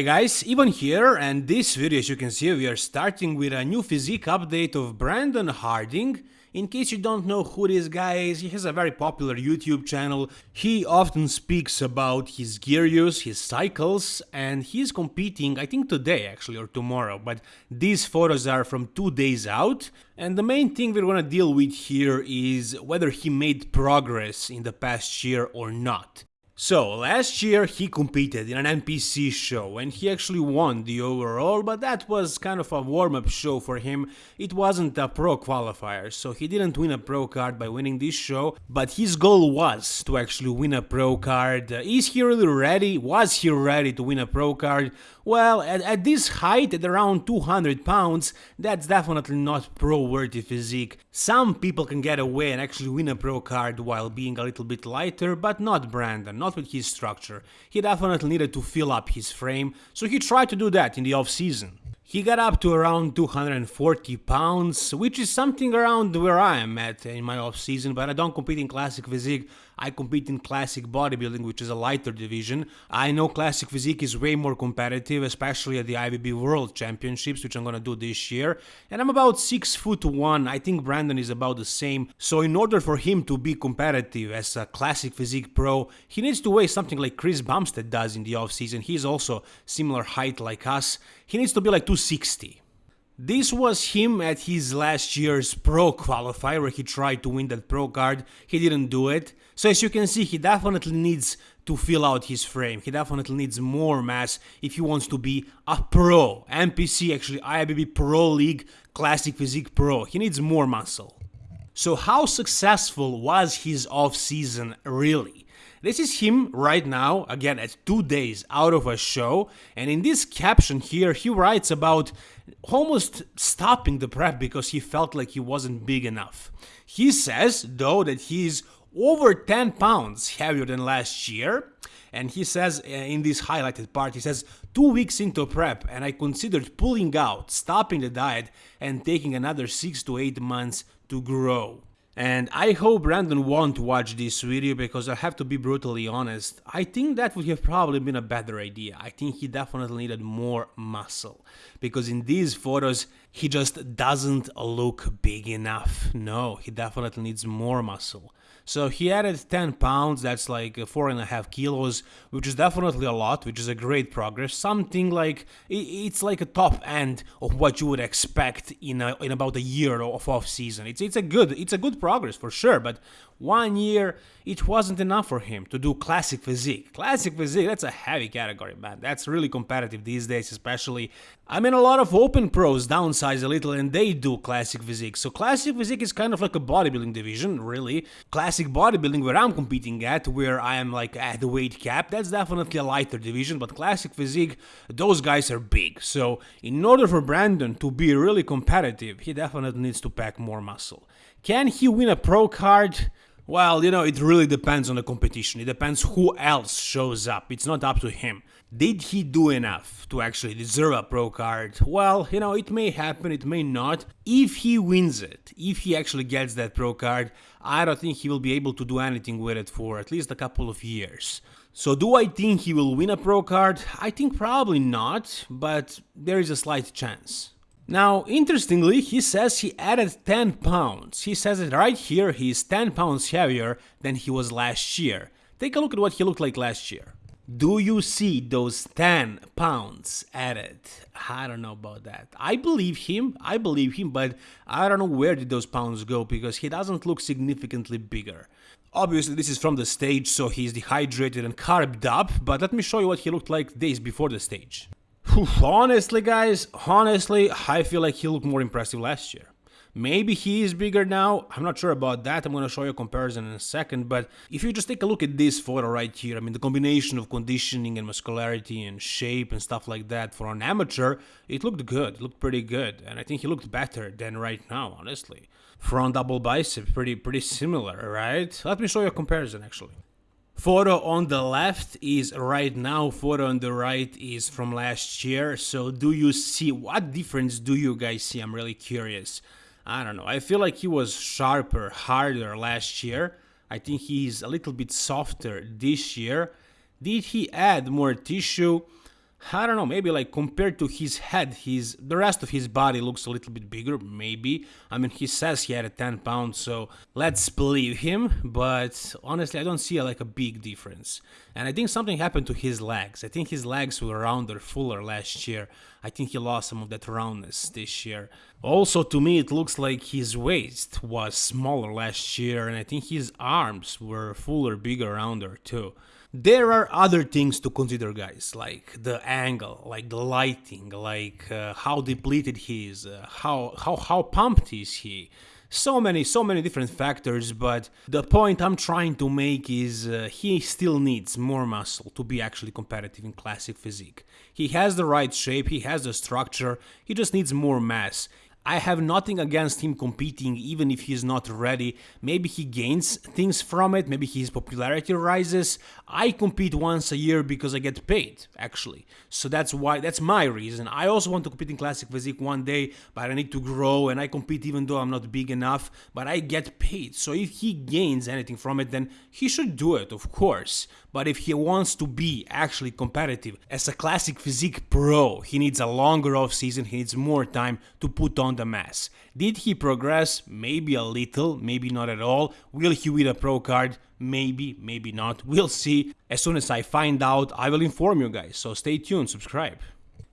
Hey guys, Ivan here, and this video as you can see we are starting with a new physique update of Brandon Harding. In case you don't know who this guy is, he has a very popular YouTube channel. He often speaks about his gear use, his cycles, and he's competing, I think today actually, or tomorrow, but these photos are from two days out. And the main thing we're gonna deal with here is whether he made progress in the past year or not. So, last year he competed in an NPC show and he actually won the overall, but that was kind of a warm-up show for him. It wasn't a pro qualifier, so he didn't win a pro card by winning this show, but his goal was to actually win a pro card. Is he really ready? Was he ready to win a pro card? Well, at, at this height, at around 200 pounds, that's definitely not pro-worthy physique. Some people can get away and actually win a pro card while being a little bit lighter, but not Brandon, not with his structure. He definitely needed to fill up his frame, so he tried to do that in the off-season. He got up to around 240 pounds, which is something around where I am at in my off-season, but I don't compete in classic physique, I compete in classic bodybuilding, which is a lighter division. I know classic physique is way more competitive, especially at the IFBB World Championships, which I'm gonna do this year, and I'm about 6 foot 1, I think Brandon is about the same, so in order for him to be competitive as a classic physique pro, he needs to weigh something like Chris Bumstead does in the off-season, he's also similar height like us, he needs to be like 260. This was him at his last year's pro qualifier where he tried to win that pro card, he didn't do it. So as you can see he definitely needs to fill out his frame, he definitely needs more mass if he wants to be a pro, NPC actually IFBB Pro League Classic Physique Pro, he needs more muscle. So how successful was his off season really? This is him right now, again at two days out of a show, and in this caption here he writes about almost stopping the prep because he felt like he wasn't big enough. He says, though, that he's over 10 pounds heavier than last year, and he says uh, in this highlighted part, he says, two weeks into prep and I considered pulling out, stopping the diet and taking another 6 to 8 months to grow. And I hope Brandon won't watch this video because I have to be brutally honest, I think that would have probably been a better idea. I think he definitely needed more muscle. Because in these photos, he just doesn't look big enough. No, he definitely needs more muscle. So he added 10 pounds, that's like 4.5 kilos, which is definitely a lot, which is a great progress. Something like, it's like a top end of what you would expect in, a, in about a year of off season. It's, it's, a good, it's a good progress for sure, but one year, it wasn't enough for him to do classic physique. Classic physique, that's a heavy category, man. That's really competitive these days, especially. I mean, a lot of open pros downsize a little and they do classic physique. So classic physique is kind of like a bodybuilding division, really. Classic bodybuilding, where I'm competing at, where I am like at the weight cap, that's definitely a lighter division, but classic physique, those guys are big. So in order for Brandon to be really competitive, he definitely needs to pack more muscle. Can he win a pro card? Well, you know, it really depends on the competition. It depends who else shows up. It's not up to him. Did he do enough to actually deserve a pro card? Well, you know, it may happen, it may not. If he wins it, if he actually gets that pro card, I don't think he will be able to do anything with it for at least a couple of years. So do I think he will win a pro card? I think probably not, but there is a slight chance. Now, interestingly, he says he added 10 pounds. He says it right here, he is 10 pounds heavier than he was last year. Take a look at what he looked like last year. Do you see those 10 pounds added? I don't know about that. I believe him, I believe him, but I don't know where did those pounds go because he doesn't look significantly bigger. Obviously this is from the stage, so he's dehydrated and carbed up, but let me show you what he looked like days before the stage honestly, guys, honestly, I feel like he looked more impressive last year. Maybe he is bigger now, I'm not sure about that, I'm gonna show you a comparison in a second, but if you just take a look at this photo right here, I mean the combination of conditioning and muscularity and shape and stuff like that for an amateur, it looked good, it looked pretty good, and I think he looked better than right now, honestly. Front double bicep, pretty pretty similar, right? Let me show you a comparison actually. Photo on the left is right now, photo on the right is from last year. So do you see, what difference do you guys see? I'm really curious. I don't know, I feel like he was sharper, harder last year. I think he's a little bit softer this year. Did he add more tissue? I don't know, maybe like compared to his head, his the rest of his body looks a little bit bigger, maybe. I mean, he says he had a 10 pounds, so let's believe him, but honestly, I don't see like a big difference. And I think something happened to his legs. I think his legs were rounder, fuller last year. I think he lost some of that roundness this year. Also, to me, it looks like his waist was smaller last year, and I think his arms were fuller, bigger, rounder too. There are other things to consider, guys, like the angle, like the lighting, like uh, how depleted he is, uh, how how how pumped is he. So many, so many different factors, but the point I'm trying to make is uh, he still needs more muscle to be actually competitive in classic physique. He has the right shape, he has the structure, he just needs more mass. I have nothing against him competing even if he's not ready. Maybe he gains things from it, maybe his popularity rises. I compete once a year because I get paid, actually. So that's why that's my reason. I also want to compete in classic physique one day, but I need to grow and I compete even though I'm not big enough, but I get paid. So if he gains anything from it, then he should do it, of course. But if he wants to be actually competitive as a classic physique pro, he needs a longer off season, he needs more time to put on the mass. Did he progress? Maybe a little, maybe not at all. Will he win a pro card? Maybe, maybe not. We'll see. As soon as I find out, I will inform you guys. So stay tuned, subscribe.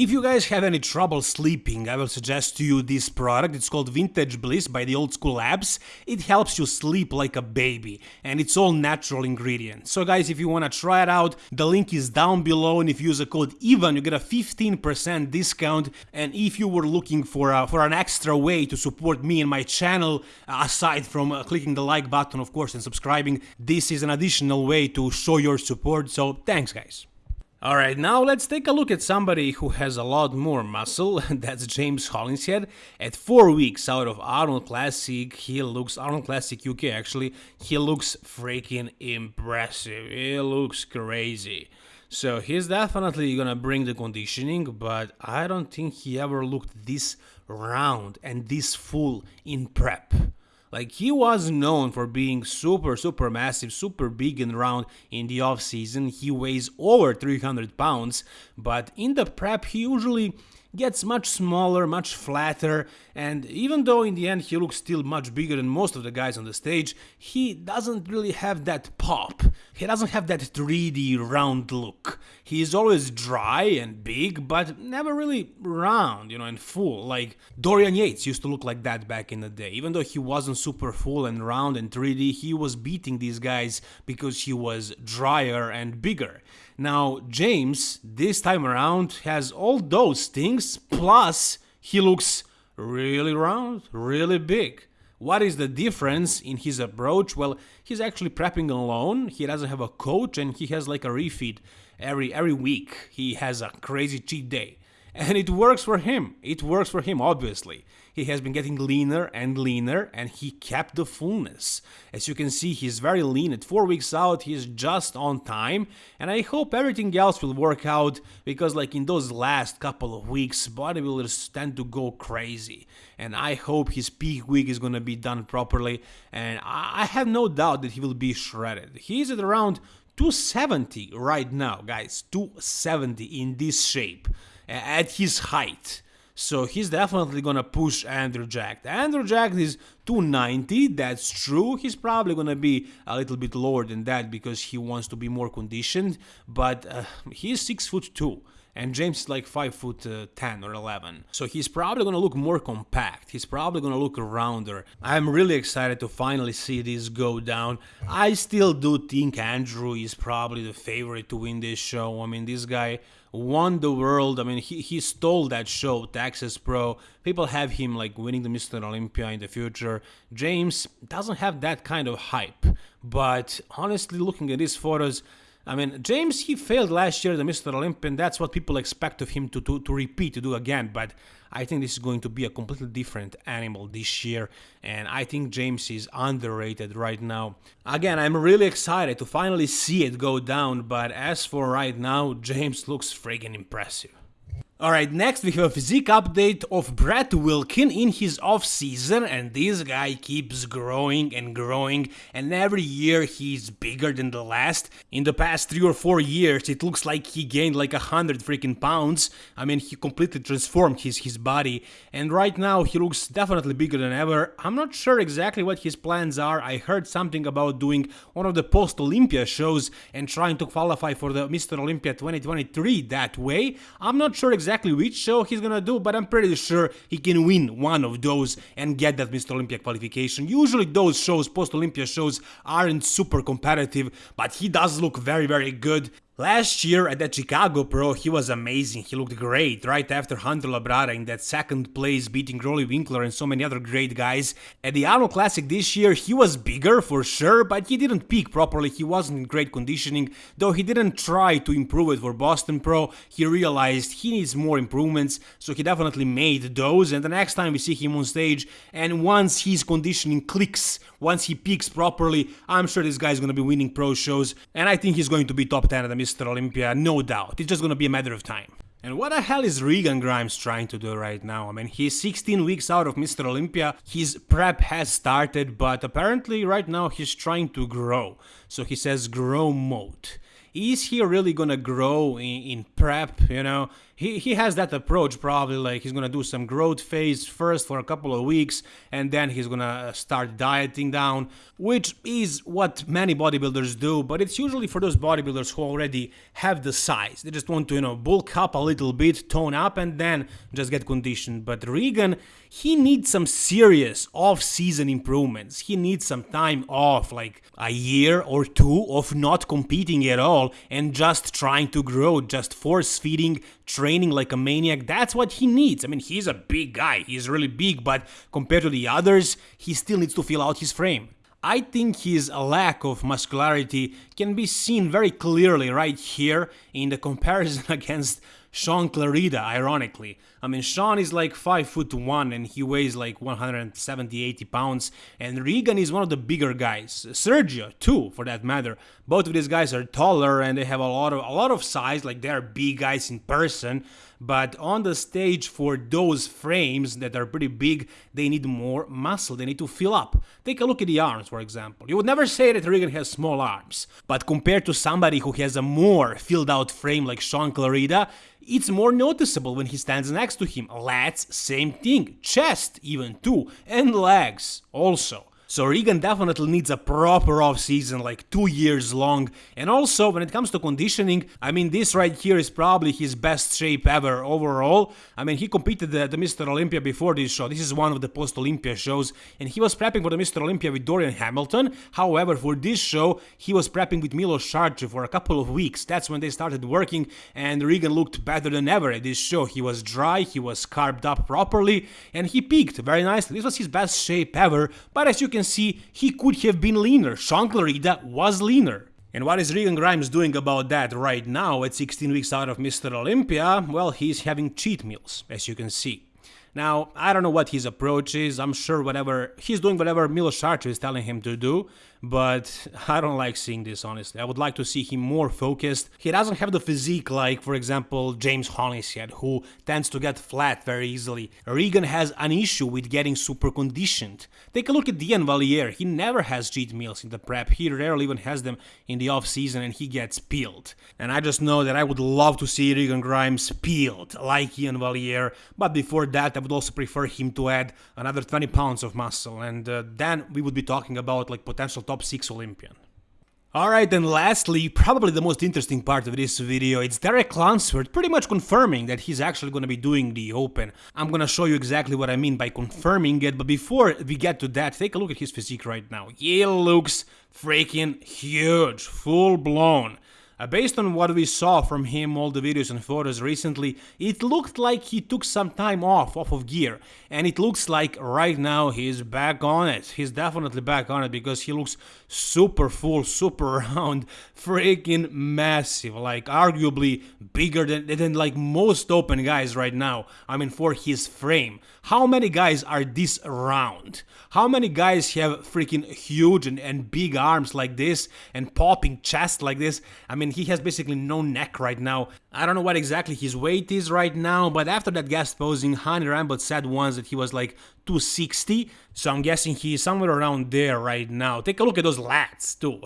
If you guys have any trouble sleeping, I will suggest to you this product. It's called Vintage Bliss by the Old School Labs. It helps you sleep like a baby and it's all natural ingredients. So guys, if you want to try it out, the link is down below and if you use the code EVAN, you get a 15% discount. And if you were looking for, a, for an extra way to support me and my channel, uh, aside from uh, clicking the like button, of course, and subscribing, this is an additional way to show your support. So thanks guys. Alright, now let's take a look at somebody who has a lot more muscle, that's James Hollingshead. At 4 weeks out of Arnold Classic, he looks, Arnold Classic UK actually, he looks freaking impressive, he looks crazy. So he's definitely gonna bring the conditioning, but I don't think he ever looked this round and this full in prep. Like he was known for being super super massive, super big and round in the off season. He weighs over 300 pounds, but in the prep he usually gets much smaller, much flatter, and even though in the end he looks still much bigger than most of the guys on the stage, he doesn't really have that pop. He doesn't have that 3D round look. He is always dry and big, but never really round, you know, and full. Like Dorian Yates used to look like that back in the day. Even though he wasn't super full and round and 3D, he was beating these guys because he was drier and bigger. Now, James, this time around, has all those things, plus he looks really round, really big. What is the difference in his approach? Well, he's actually prepping alone, he doesn't have a coach, and he has like a refeed every every week. He has a crazy cheat day. And it works for him. It works for him, obviously. He has been getting leaner and leaner, and he kept the fullness. As you can see, he's very lean. At 4 weeks out, he's just on time, and I hope everything else will work out, because like in those last couple of weeks, bodybuilders tend to go crazy. And I hope his peak week is gonna be done properly, and I have no doubt that he will be shredded. He's at around 270 right now, guys. 270 in this shape at his height. So he's definitely gonna push Andrew Jacked. Andrew Jacked is 290, that's true. He's probably gonna be a little bit lower than that because he wants to be more conditioned, but uh, he's 6 foot 2 and James is like 5 foot uh, 10 or 11. So he's probably gonna look more compact, he's probably gonna look rounder. I'm really excited to finally see this go down. I still do think Andrew is probably the favorite to win this show. I mean, this guy won the world. I mean, he, he stole that show, Texas Pro. People have him like winning the Mr. Olympia in the future. James doesn't have that kind of hype. But honestly, looking at these photos, I mean, James, he failed last year the Mr. Olympia, and that's what people expect of him to, to, to repeat, to do again. But I think this is going to be a completely different animal this year, and I think James is underrated right now. Again, I'm really excited to finally see it go down, but as for right now, James looks friggin' impressive. Alright, next we have a physique update of Brett Wilkin in his off-season and this guy keeps growing and growing and every year he's bigger than the last. In the past 3 or 4 years it looks like he gained like a hundred freaking pounds. I mean he completely transformed his, his body and right now he looks definitely bigger than ever. I'm not sure exactly what his plans are. I heard something about doing one of the post-Olympia shows and trying to qualify for the Mr. Olympia 2023 that way. I'm not sure exactly exactly which show he's gonna do, but I'm pretty sure he can win one of those and get that Mr. Olympia qualification. Usually those shows, post-Olympia shows, aren't super competitive, but he does look very, very good. Last year at that Chicago Pro, he was amazing, he looked great, right after Hunter Labrada in that second place beating Roelly Winklaar and so many other great guys. At the Arnold Classic this year, he was bigger for sure, but he didn't peak properly, he wasn't in great conditioning, though he didn't try to improve it for Boston Pro, he realized he needs more improvements, so he definitely made those, and the next time we see him on stage, and once his conditioning clicks, once he peaks properly, I'm sure this guy's gonna be winning pro shows, and I think he's going to be top 10 at the Mr. Olympia, no doubt. It's just gonna be a matter of time. And what the hell is Regan Grimes trying to do right now? I mean, he's 16 weeks out of Mr. Olympia, his prep has started, but apparently right now he's trying to grow. So he says grow mode. Is he really gonna grow in, in prep, you know? He, he has that approach probably like he's gonna do some growth phase first for a couple of weeks and then he's gonna uh, start dieting down which is what many bodybuilders do but it's usually for those bodybuilders who already have the size. They just want to you know bulk up a little bit tone up and then just get conditioned. But Regan he needs some serious off-season improvements he needs some time off like a year or two of not competing at all and just trying to grow just force feeding training like a maniac. That's what he needs. I mean, he's a big guy. He's really big, but compared to the others, he still needs to fill out his frame. I think his lack of muscularity can be seen very clearly right here in the comparison against Shaun Clarida, ironically. I mean, Shaun is like 5 foot 1 and he weighs like 170 80 pounds, and Regan is one of the bigger guys. Sergio, too, for that matter. Both of these guys are taller and they have a lot of a lot of size, like they're big guys in person, but on the stage for those frames that are pretty big, they need more muscle, they need to fill up. Take a look at the arms, for example. You would never say that Regan has small arms, but compared to somebody who has a more filled out frame like Shaun Clarida, it's more noticeable when he stands next to him. Lats, same thing. Chest, even too. And legs, also. So Regan definitely needs a proper off-season, like two years long. And also, when it comes to conditioning, I mean, this right here is probably his best shape ever overall. I mean, he competed at the Mr. Olympia before this show. This is one of the post-Olympia shows. And he was prepping for the Mr. Olympia with Dorian Hamilton. However, for this show, he was prepping with Milos Sarcev for a couple of weeks. That's when they started working. And Regan looked better than ever at this show. He was dry, he was carved up properly, and he peaked very nicely. This was his best shape ever. But as you can can see, he could have been leaner. Shaun Clarida was leaner. And what is Regan Grimes doing about that right now at 16 weeks out of Mr. Olympia? Well, he's having cheat meals, as you can see. Now, I don't know what his approach is. I'm sure whatever he's doing whatever Milos Sarcev is telling him to do, but I don't like seeing this honestly. I would like to see him more focused. He doesn't have the physique like, for example, James Hollingshead, who tends to get flat very easily. Regan has an issue with getting super conditioned. Take a look at Iain Valliere, He never has cheat meals in the prep. He rarely even has them in the off season and he gets peeled. And I just know that I would love to see Regan Grimes peeled like Iain Valliere, but before that I would also prefer him to add another 20 pounds of muscle and uh, then we would be talking about like potential top 6 Olympian. Alright, and lastly, probably the most interesting part of this video, it's Derek Lunsford pretty much confirming that he's actually gonna be doing the Open. I'm gonna show you exactly what I mean by confirming it, but before we get to that, take a look at his physique right now. He looks freaking huge, full blown. Uh, based on what we saw from him, all the videos and photos recently, it looked like he took some time off, off of gear. And it looks like right now he's back on it. He's definitely back on it because he looks super full, super round, freaking massive. Like arguably bigger than, than like most open guys right now. I mean for his frame. How many guys are this round? How many guys have freaking huge and, and big arms like this and popping chest like this? I mean and he has basically no neck right now. I don't know what exactly his weight is right now, but after that guest posing, Hany Rambod said once that he was like 260, so I'm guessing he's somewhere around there right now. Take a look at those lats too.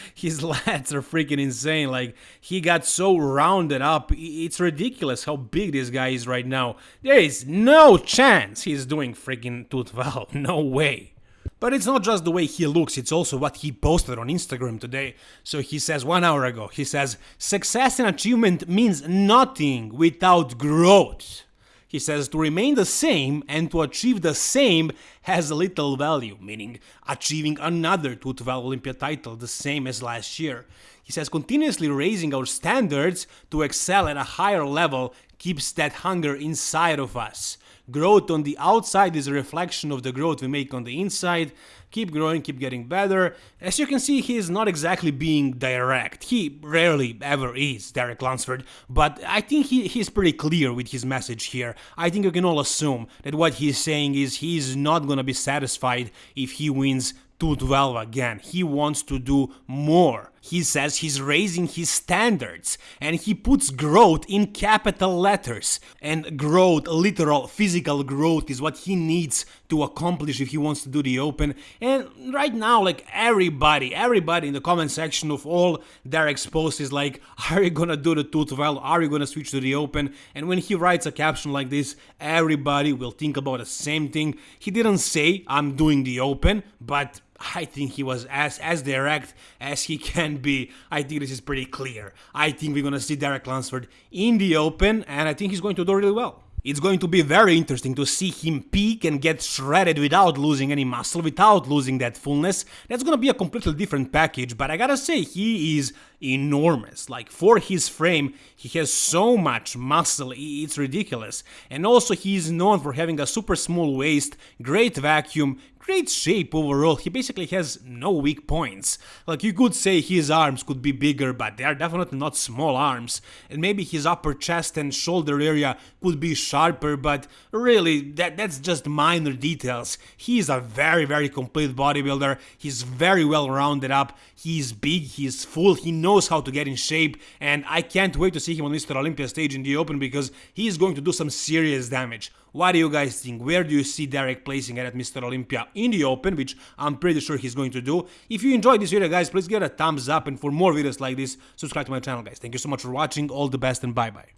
his lats are freaking insane. Like he got so rounded up, it's ridiculous how big this guy is right now. There is no chance he's doing freaking 212. No way. But it's not just the way he looks, it's also what he posted on Instagram today. So he says one hour ago, he says, Success and achievement means nothing without growth. He says to remain the same and to achieve the same has little value, meaning achieving another 212 Olympia title the same as last year. He says continuously raising our standards to excel at a higher level keeps that hunger inside of us. Growth on the outside is a reflection of the growth we make on the inside. Keep growing, keep getting better. As you can see, he is not exactly being direct. He rarely ever is, Derek Lunsford, but I think he, he's pretty clear with his message here. I think you can all assume that what he's saying is he's not gonna be satisfied if he wins 212 again. He wants to do more. He says he's raising his standards and he puts growth in capital letters. And growth, literal physical growth, is what he needs to accomplish if he wants to do the Open. And right now, like everybody, everybody in the comment section of all their posts is like, Are you gonna do the 212? Are you gonna switch to the Open? And when he writes a caption like this, everybody will think about the same thing. He didn't say, I'm doing the Open, but I think he was as as direct as he can be. I think this is pretty clear. I think we're gonna see Derek Lunsford in the open, and I think he's going to do really well. It's going to be very interesting to see him peak and get shredded without losing any muscle, without losing that fullness. That's gonna be a completely different package, but I gotta say, he is enormous. Like, for his frame, he has so much muscle, it's ridiculous. And also, he is known for having a super small waist, great vacuum, great shape overall, he basically has no weak points. Like you could say his arms could be bigger, but they are definitely not small arms. And maybe his upper chest and shoulder area could be sharper, but really, that, that's just minor details. He is a very, very complete bodybuilder, he's very well rounded up, he's big, he's full, he knows how to get in shape, and I can't wait to see him on Mr. Olympia stage in the open because he is going to do some serious damage. What do you guys think? Where do you see Derek placing at Mr. Olympia in the Open, which I'm pretty sure he's going to do? If you enjoyed this video, guys, please give it a thumbs up, and for more videos like this, subscribe to my channel, guys. Thank you so much for watching, all the best, and bye-bye.